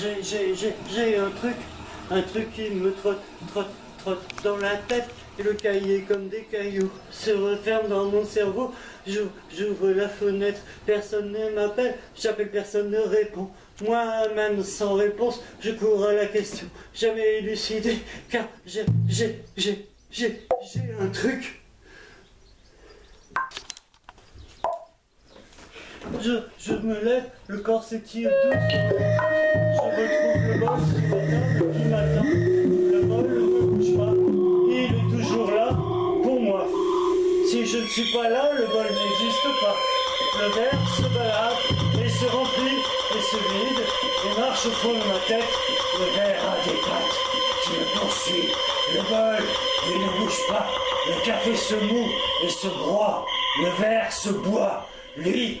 j'ai, j'ai, j'ai, j'ai un truc, un truc qui me trotte, trotte, trotte dans la tête. Et le cahier comme des cailloux se referme dans mon cerveau. J'ouvre, j'ouvre la fenêtre, personne ne m'appelle, j'appelle, personne ne répond. Moi-même sans réponse, je cours à la question, jamais élucidée, car j'ai, j'ai, j'ai, j'ai, j'ai un truc. Je, me lève, le corps s'étire doucement. Je retrouve le bol la table qui m'attend. Le bol ne bouge pas. Il est toujours là pour moi. Si je ne suis pas là, le bol n'existe pas. Le verre se balade et se remplit et se vide et marche au fond de ma tête. Le verre a des pattes qui me poursuit. Le bol, il ne bouge pas. Le café se moue et se broie. Le verre se boit. Lui,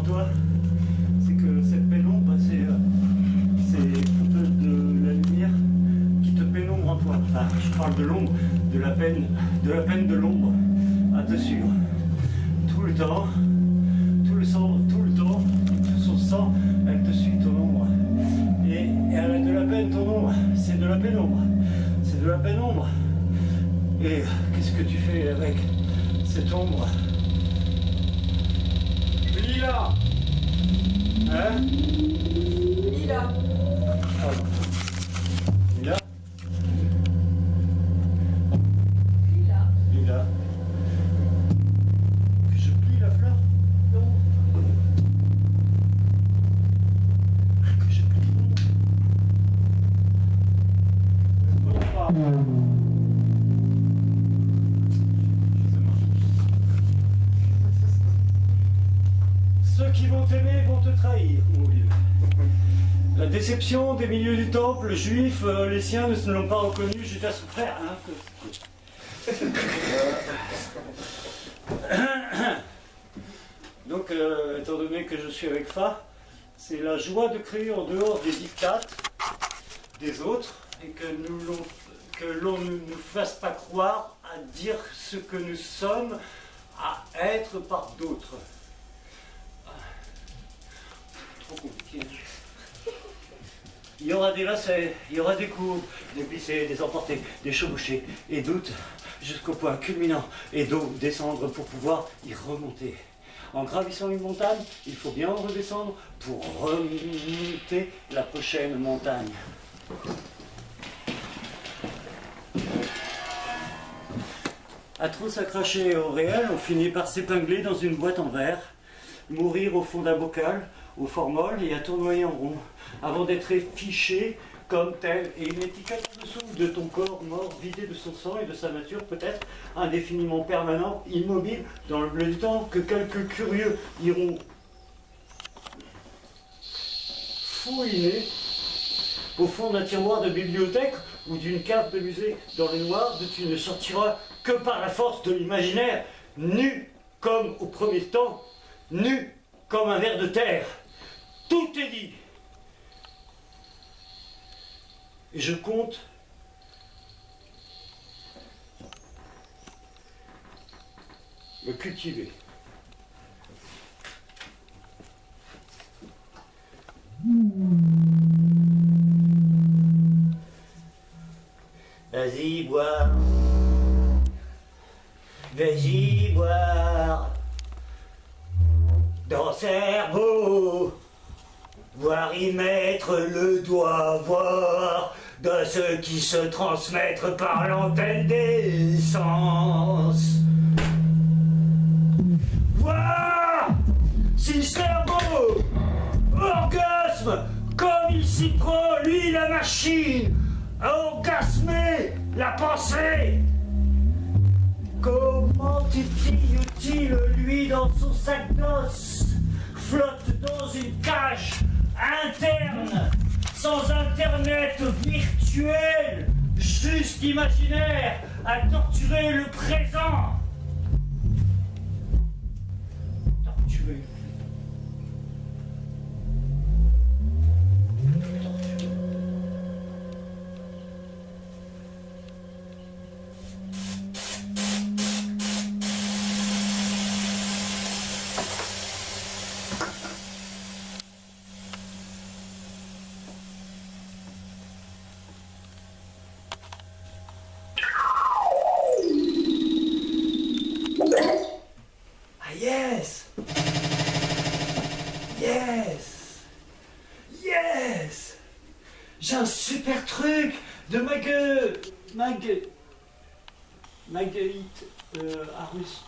toi C'est que cette pénombre, bah, c'est euh, un peu de la lumière qui te pénombre en toi. Enfin, je parle de l'ombre, de la peine, de la peine de l'ombre à te suivre. Tout le temps, tout le sang, tout le temps, tout son sang, elle te suit ton ombre. Et, et elle a de la peine ton ombre, c'est de la pénombre. C'est de la pénombre. Et qu'est-ce que tu fais avec cette ombre? Lila Hein Lila. Pardon. Lila Lila. Lila. Que je plie la fleur Non. Que je plie Non, Des milieux du temple juif, euh, les siens ne l'ont pas reconnu, Judas son frère. Hein, Donc, euh, étant donné que je suis avec Fa, c'est la joie de créer en dehors des dictates des autres et que nous l'on- que l'on ne nous fasse pas croire à dire ce que nous sommes, à être par d'autres. Ah. Trop compliqué. Il y aura des lacets, il y aura des coups, des glissés, des emportés, des chevauchés et doutes jusqu'au point culminant et d'eau descendre pour pouvoir y remonter. En gravissant une montagne, il faut bien redescendre pour remonter la prochaine montagne. À trop s'accrocher au réel, on finit par s'épingler dans une boîte en verre, mourir au fond d'un bocal, au formol et à tournoyer en rond, avant d'être fiché comme tel et une étiquette en dessous de ton corps mort, vidé de son sang et de sa nature, peut-être indéfiniment permanent, immobile, dans le bleu du temps, que quelques curieux iront fouiner au fond d'un tiroir de bibliothèque ou d'une cave de musée dans le noir, d'où tu ne sortiras que par la force de l'imaginaire, nu comme au premier temps, nu comme un ver de terre. Tout est dit. Et je compte me cultiver. Vas-y, boire. Vas-y, boire. Dans cerveau. Voir y mettre le doigt, voir de ceux qui se transmettent par l'antenne des sens. Voir si cerveau, orgasme, comme il s'y prend, lui la machine, à orgasmer la pensée. Comment titille-t-il, lui, dans son sac d'os, flotte dans une cage interne, sans internet virtuel, juste imaginaire, à torturer le présent Marguerite euh, Arus.